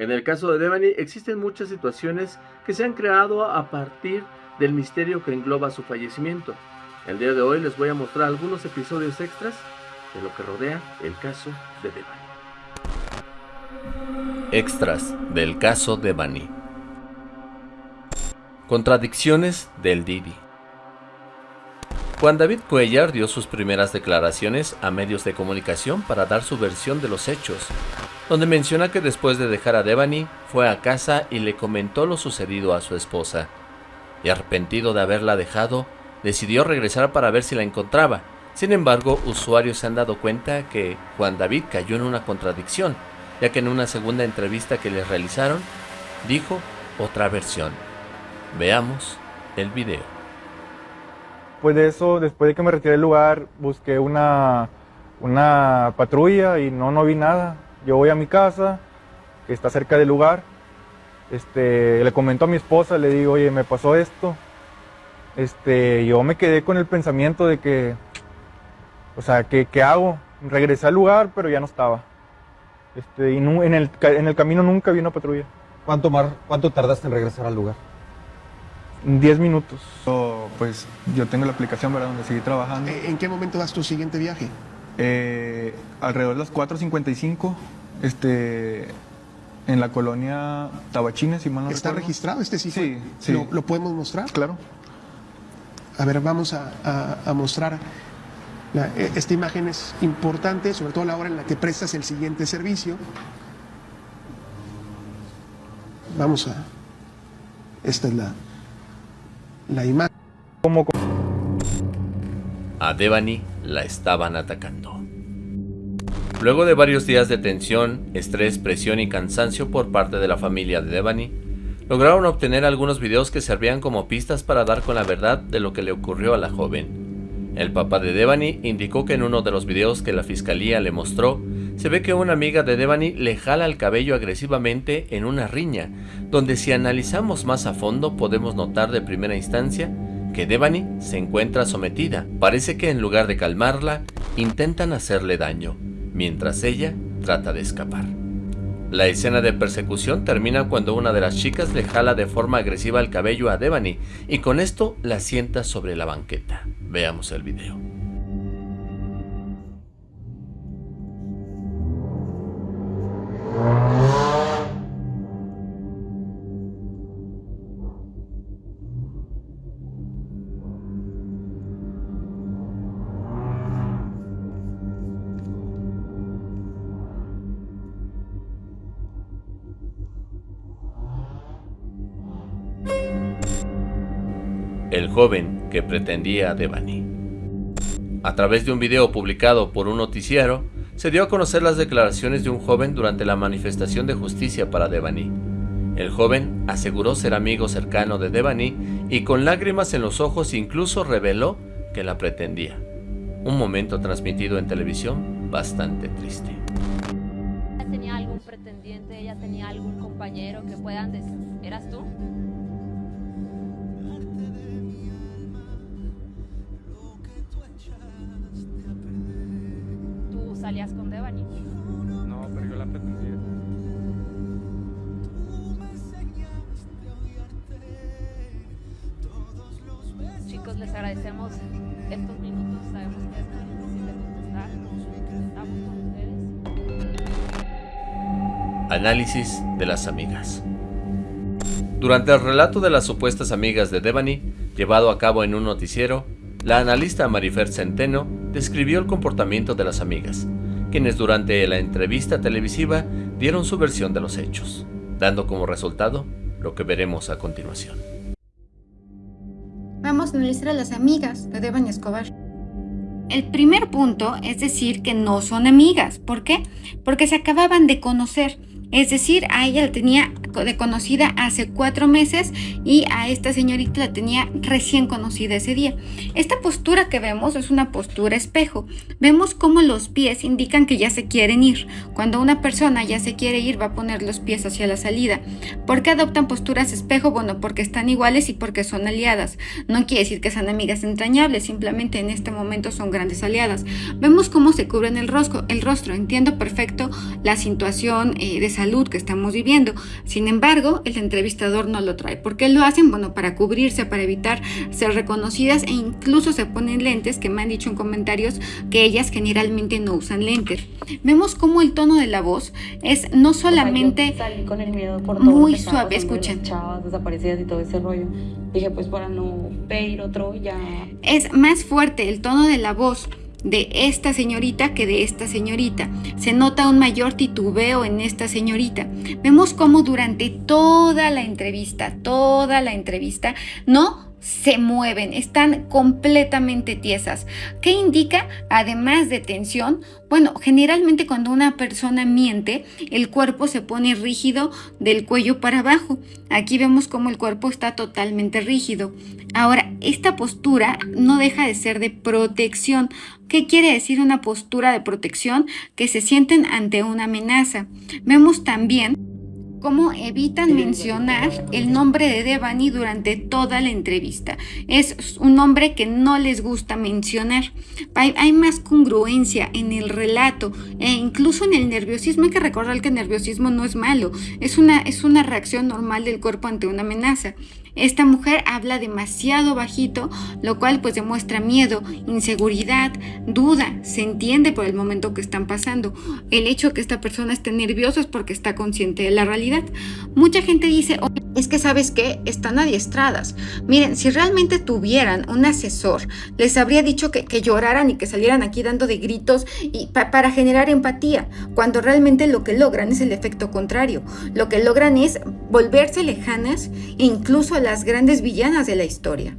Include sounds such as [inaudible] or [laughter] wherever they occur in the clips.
En el caso de Devani existen muchas situaciones que se han creado a partir del misterio que engloba su fallecimiento. El día de hoy les voy a mostrar algunos episodios extras de lo que rodea el caso de Devani. Extras del caso Devani. Contradicciones del Didi. Juan David Cuellar dio sus primeras declaraciones a medios de comunicación para dar su versión de los hechos, donde menciona que después de dejar a Devani, fue a casa y le comentó lo sucedido a su esposa. Y arrepentido de haberla dejado, decidió regresar para ver si la encontraba. Sin embargo, usuarios se han dado cuenta que Juan David cayó en una contradicción, ya que en una segunda entrevista que le realizaron, dijo otra versión. Veamos el video. Después de eso, después de que me retiré del lugar, busqué una, una patrulla y no, no vi nada. Yo voy a mi casa, que está cerca del lugar. Este, le comento a mi esposa, le digo, oye, me pasó esto. Este, yo me quedé con el pensamiento de que, o sea, ¿qué, qué hago? Regresé al lugar, pero ya no estaba. Este, y en, el, en el camino nunca vi una patrulla. ¿Cuánto, mar, ¿Cuánto tardaste en regresar al lugar? 10 minutos. pues yo tengo la aplicación para donde seguir trabajando. ¿En qué momento das tu siguiente viaje? Eh, alrededor de las 4.55, este, en la colonia Tabachines, si mal no ¿Está registrado este sitio? Sí, sí. ¿Lo, podemos mostrar? Claro. A ver, vamos a, mostrar. E, esta imagen es importante, sobre todo a la hora en la que prestas el siguiente servicio. Vamos a... Esta es la, la imagen. A Devani la estaban atacando. Luego de varios días de tensión, estrés, presión y cansancio por parte de la familia de Devani, lograron obtener algunos videos que servían como pistas para dar con la verdad de lo que le ocurrió a la joven. El papá de Devani indicó que en uno de los videos que la fiscalía le mostró, se ve que una amiga de Devani le jala el cabello agresivamente en una riña, donde si analizamos más a fondo podemos notar de primera instancia que Devani se encuentra sometida. Parece que en lugar de calmarla, intentan hacerle daño, mientras ella trata de escapar. La escena de persecución termina cuando una de las chicas le jala de forma agresiva el cabello a Devani y con esto la sienta sobre la banqueta. Veamos el video. El joven que pretendía a Devani. A través de un video publicado por un noticiero, se dio a conocer las declaraciones de un joven durante la manifestación de justicia para Devani. El joven aseguró ser amigo cercano de Devani y con lágrimas en los ojos incluso reveló que la pretendía. Un momento transmitido en televisión bastante triste. ¿Tenía algún pretendiente? ¿Ella tenía algún compañero que puedan decir? ¿Eras tú? Salías con Devani. No, pero yo la pretendía. Chicos, les agradecemos estos minutos. Sabemos que es muy difícil de contestar. Estamos con ustedes. Análisis de las amigas. Durante el relato de las supuestas amigas de Devani, llevado a cabo en un noticiero, la analista Marifer Centeno describió el comportamiento de las amigas, quienes durante la entrevista televisiva dieron su versión de los hechos, dando como resultado lo que veremos a continuación. Vamos a analizar a las amigas de Devani Escobar. El primer punto es decir que no son amigas. ¿Por qué? Porque se acababan de conocer. Es decir, a ella tenía de conocida hace cuatro meses y a esta señorita la tenía recién conocida ese día. Esta postura que vemos es una postura espejo. Vemos cómo los pies indican que ya se quieren ir. Cuando una persona ya se quiere ir va a poner los pies hacia la salida. ¿Por qué adoptan posturas espejo? Bueno, porque están iguales y porque son aliadas. No quiere decir que sean amigas entrañables, simplemente en este momento son grandes aliadas. Vemos cómo se cubren el rostro. El rostro. Entiendo perfecto la situación eh, de salud que estamos viviendo. Sin embargo, el entrevistador no lo trae. ¿Por qué lo hacen? Bueno, para cubrirse, para evitar ser reconocidas e incluso se ponen lentes que me han dicho en comentarios que ellas generalmente no usan lentes. Vemos cómo el tono de la voz es no solamente muy suave, escuchen. Chavas desaparecidas y todo ese rollo. Dije, pues para no pedir otro ya. Es más fuerte el tono de la voz de esta señorita que de esta señorita. Se nota un mayor titubeo en esta señorita. Vemos cómo durante toda la entrevista, toda la entrevista, no se mueven, están completamente tiesas. ¿Qué indica? Además de tensión, bueno, generalmente cuando una persona miente, el cuerpo se pone rígido del cuello para abajo. Aquí vemos cómo el cuerpo está totalmente rígido. Ahora, esta postura no deja de ser de protección. ¿Qué quiere decir una postura de protección? Que se sienten ante una amenaza. Vemos también cómo evitan mencionar el nombre de Devani durante toda la entrevista. Es un nombre que no les gusta mencionar. Hay, más congruencia en el relato e incluso en el nerviosismo. Hay que recordar que el nerviosismo no es malo, es una, es una reacción normal del cuerpo ante una amenaza. Esta mujer habla demasiado bajito, lo cual pues demuestra miedo, inseguridad, duda, se entiende por el momento que están pasando. El hecho de que esta persona esté nerviosa es porque está consciente de la realidad. Mucha gente dice, es que sabes que están adiestradas. Miren, si realmente tuvieran un asesor, les habría dicho que, lloraran y que salieran aquí dando de gritos y para generar empatía, cuando realmente lo que logran es el efecto contrario. Lo que logran es volverse lejanas incluso las grandes villanas de la historia.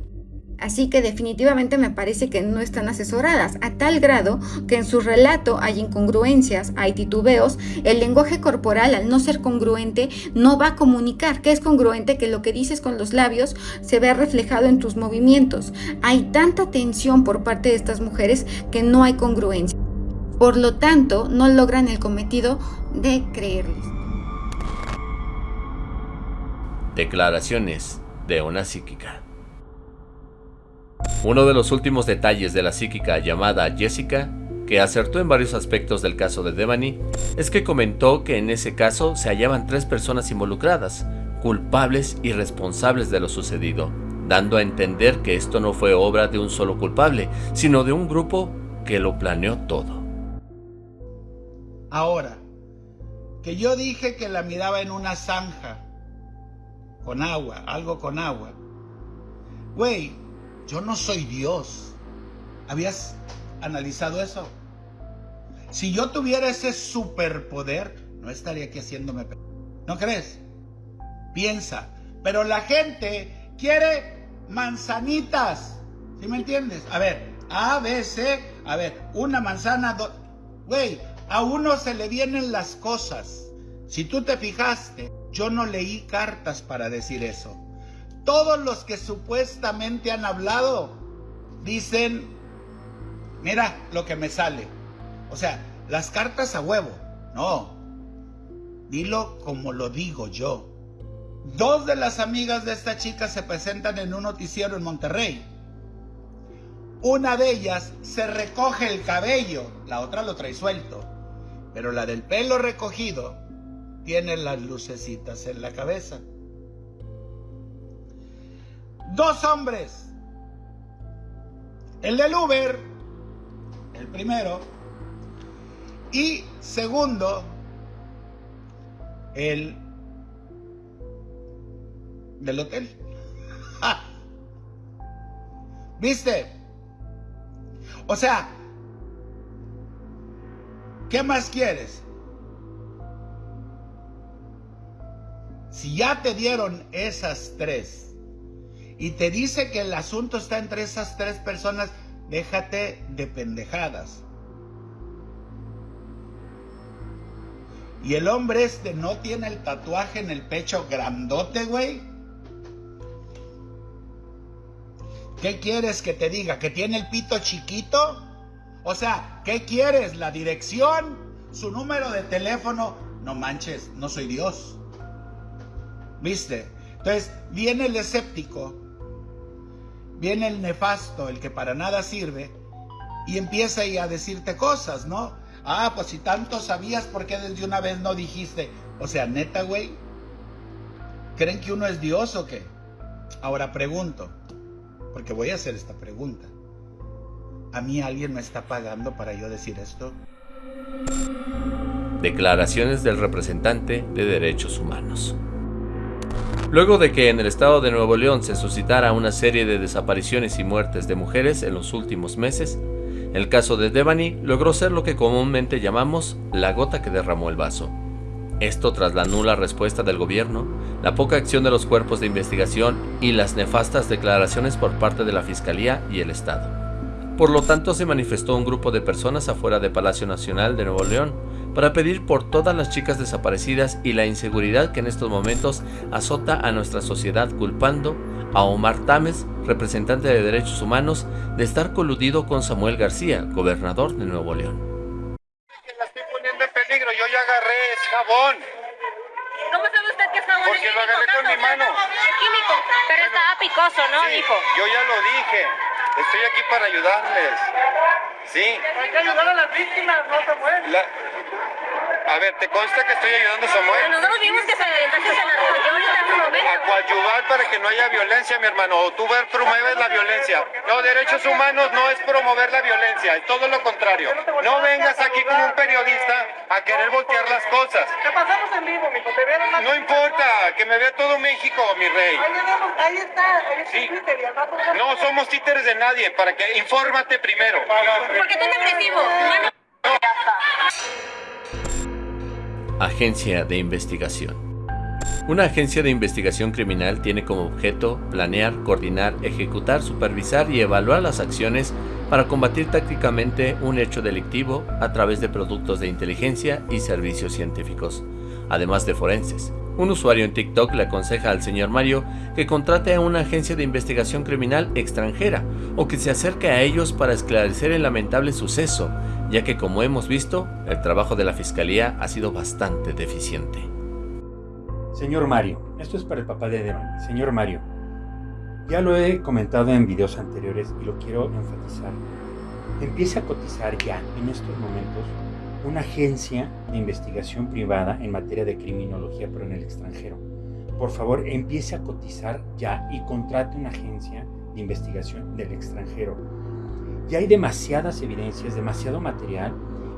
Así que definitivamente me parece que no están asesoradas, a tal grado que en su relato hay incongruencias, hay titubeos, el lenguaje corporal al no ser congruente no va a comunicar que es congruente que lo que dices con los labios se vea reflejado en tus movimientos. Hay tanta tensión por parte de estas mujeres que no hay congruencia. Por lo tanto, no logran el cometido de creerles. Declaraciones de una psíquica. Uno de los últimos detalles de la psíquica llamada Jessica, que acertó en varios aspectos del caso de Devani, es que comentó que en ese caso se hallaban tres personas involucradas, culpables y responsables de lo sucedido, dando a entender que esto no fue obra de un solo culpable, sino de un grupo que lo planeó todo. Ahora, que yo dije que la miraba en una zanja, con agua, algo con agua. Güey, yo no soy Dios. ¿Habías analizado eso? Si yo tuviera ese superpoder, no estaría aquí haciéndome... ¿No crees? Piensa. Pero la gente quiere manzanitas. ¿Sí me entiendes? A ver, A, B, C. A ver, una manzana, dos... Güey, a uno se le vienen las cosas. Si tú te fijaste, yo no leí cartas para decir eso. Todos los que supuestamente han hablado dicen, mira lo que me sale. O sea, las cartas a huevo. No. Dilo como lo digo yo. Dos de las amigas de esta chica se presentan en un noticiero en Monterrey. Una de ellas se recoge el cabello, la otra lo trae suelto. Pero la del pelo recogido tiene las lucecitas en la cabeza. Dos hombres. El del Uber, el primero. Y segundo, el del hotel. [laughs] ¿Viste? O sea, ¿qué más quieres? Si ya te dieron esas tres y te dice que el asunto está entre esas tres personas, déjate de pendejadas. Y el hombre este no tiene el tatuaje en el pecho grandote, güey. ¿Qué quieres que te diga? ¿Que tiene el pito chiquito? O sea, ¿qué quieres? ¿La dirección? ¿Su número de teléfono? No manches, no soy Dios. ¿Viste? Entonces, viene el escéptico, viene el nefasto, el que para nada sirve, y empieza ahí a decirte cosas, ¿no? Ah, pues si tanto sabías, ¿por qué desde una vez no dijiste? O sea, neta, güey, ¿creen que uno es Dios o qué? Ahora pregunto, porque voy a hacer esta pregunta. ¿A mí alguien me está pagando para yo decir esto? Declaraciones del representante de derechos humanos. Luego de que en el estado de Nuevo León se suscitara una serie de desapariciones y muertes de mujeres en los últimos meses, el caso de Devani logró ser lo que comúnmente llamamos la gota que derramó el vaso. Esto tras la nula respuesta del gobierno, la poca acción de los cuerpos de investigación y las nefastas declaraciones por parte de la Fiscalía y el Estado. Por lo tanto, se manifestó un grupo de personas afuera de Palacio Nacional de Nuevo León para pedir por todas las chicas desaparecidas y la inseguridad que en estos momentos azota a nuestra sociedad culpando a Omar Tames, representante de derechos humanos, de estar coludido con Samuel García, gobernador de Nuevo León jabón. ¿Cómo sabe usted que es jabón? Porque lo agarré con mi mano. Es químico, pero estaba picoso, ¿no, sí, hijo? Yo ya lo dije. Estoy aquí para ayudarles. Sí. Hay que ayudar a las víctimas, no Samuel. La... A ver, ¿te consta que estoy ayudando a Samuel? Nosotros vimos que se entonces se la. A coadyuvar para que no haya violencia, mi hermano. O tú promueves la violencia. No, derechos humanos no es promover la violencia, es todo lo contrario. No vengas aquí como un periodista a querer voltear las cosas. Te pasamos en vivo, mijo. Te vieron No importa, que me vea todo México, mi rey. Ahí, está, ahí está Sí. No somos títeres de nadie, para que infórmate primero. Porque tú eres agresivo. Agencia de Investigación. Una agencia de investigación criminal tiene como objeto planear, coordinar, ejecutar, supervisar y evaluar las acciones para combatir tácticamente un hecho delictivo a través de productos de inteligencia y servicios científicos, además de forenses. Un usuario en TikTok le aconseja al señor Mario que contrate a una agencia de investigación criminal extranjera o que se acerque a ellos para esclarecer el lamentable suceso, ya que como hemos visto, el trabajo de la fiscalía ha sido bastante deficiente. Señor Mario, esto es para el papá de Devan. Señor Mario, ya lo he comentado en videos anteriores y lo quiero enfatizar. Empiece a cotizar ya, en estos momentos, una agencia de investigación privada en materia de criminología, pero en el extranjero. Por favor, empiece a cotizar ya y contrate una agencia de investigación del extranjero. Ya hay demasiadas evidencias, demasiado material,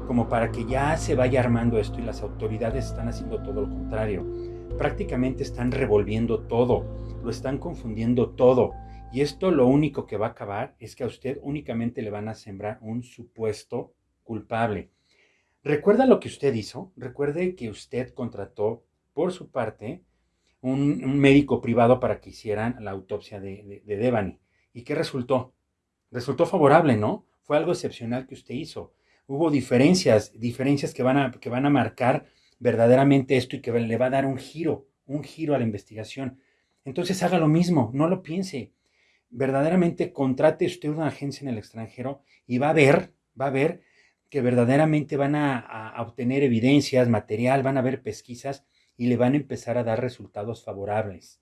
como para que ya se vaya armando esto y las autoridades están haciendo todo lo contrario prácticamente están revolviendo todo, lo están confundiendo todo. Y esto lo único que va a acabar es que a usted únicamente le van a sembrar un supuesto culpable. ¿Recuerda lo que usted hizo? Recuerde que usted contrató por su parte un, médico privado para que hicieran la autopsia de, de, de Devani. ¿Y qué resultó? Resultó favorable, ¿no? Fue algo excepcional que usted hizo. Hubo diferencias, diferencias que van a, que van a marcar verdaderamente esto y que le va a dar un giro, un giro a la investigación. Entonces haga lo mismo, no lo piense. Verdaderamente contrate usted una agencia en el extranjero y va a ver, va a ver que verdaderamente van a, a obtener evidencias, material, van a ver pesquisas y le van a empezar a dar resultados favorables.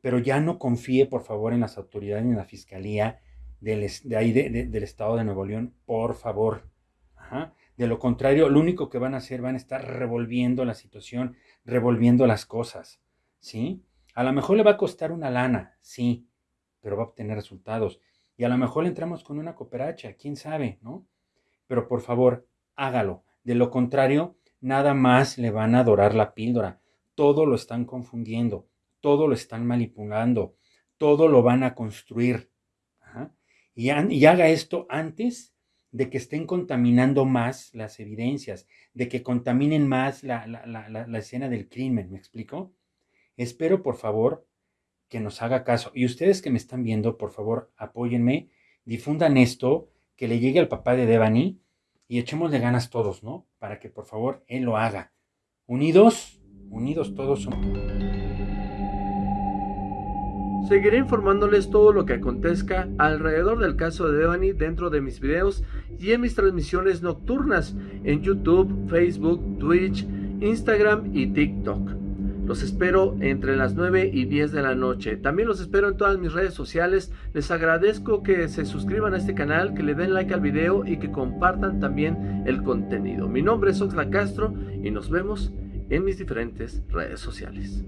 Pero ya no confíe, por favor, en las autoridades en la fiscalía del, de ahí de, de, del estado de Nuevo León, por favor. De lo contrario, lo único que van a hacer van a estar revolviendo la situación, revolviendo las cosas, ¿sí? A lo mejor le va a costar una lana, sí, pero va a obtener resultados. Y a lo mejor le entramos con una cooperacha, quién sabe, ¿no? Pero por favor, hágalo. De lo contrario, nada más le van a adorar la píldora. Todo lo están confundiendo, todo lo están manipulando, todo lo van a construir. Y, haga esto antes de que estén contaminando más las evidencias, de que contaminen más la, escena del crimen, ¿me explico? Espero, por favor, que nos haga caso. Y ustedes que me están viendo, por favor, apóyenme, difundan esto, que le llegue al papá de Devani y echémosle ganas todos, ¿no? Para que, por favor, él lo haga. unidos, unidos todos somos. Seguiré informándoles todo lo que acontezca alrededor del caso de Devani dentro de mis videos y en mis transmisiones nocturnas en YouTube, Facebook, Twitch, Instagram y TikTok. Los espero entre las 9 y 10 de la noche. También los espero en todas mis redes sociales. Les agradezco que se suscriban a este canal, que le den like al video y que compartan también el contenido. Mi nombre es Oxla Castro y nos vemos en mis diferentes redes sociales.